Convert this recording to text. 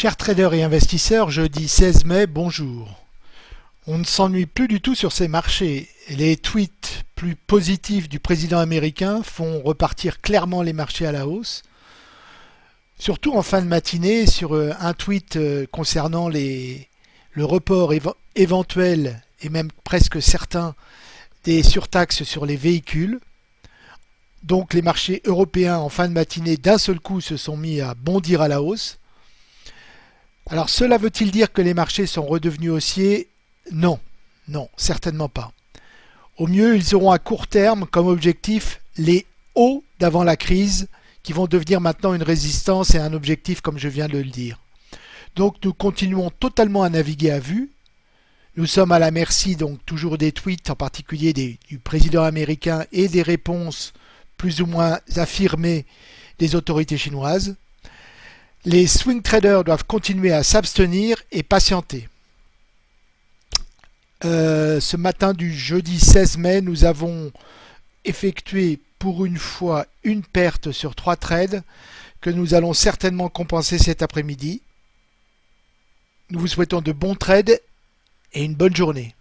Chers traders et investisseurs, jeudi 16 mai, bonjour. On ne s'ennuie plus du tout sur ces marchés. Les tweets plus positifs du président américain font repartir clairement les marchés à la hausse. Surtout en fin de matinée sur euh, un tweet euh, concernant le report éventuel et même presque certain des surtaxes sur les véhicules. Donc les marchés européens en fin de matinée d'un seul coup se sont mis à bondir à la hausse. Alors cela veut-il dire que les marchés sont redevenus haussiers? Non, non, certainement pas. Au mieux, ils auront à court terme comme objectif les hauts d'avant la crise qui vont devenir maintenant une résistance et un objectif comme je viens de le dire. Donc nous continuons totalement à naviguer à vue. Nous sommes à la merci donc toujours des tweets, en particulier du président américain et des réponses plus ou moins affirmées des autorités chinoises. Les swing traders doivent continuer à s'abstenir et patienter. Euh, ce matin du jeudi 16 mai, nous avons effectué pour une fois une perte sur trois trades que nous allons certainement compenser cet après-midi. Nous vous souhaitons de bons trades et une bonne journée.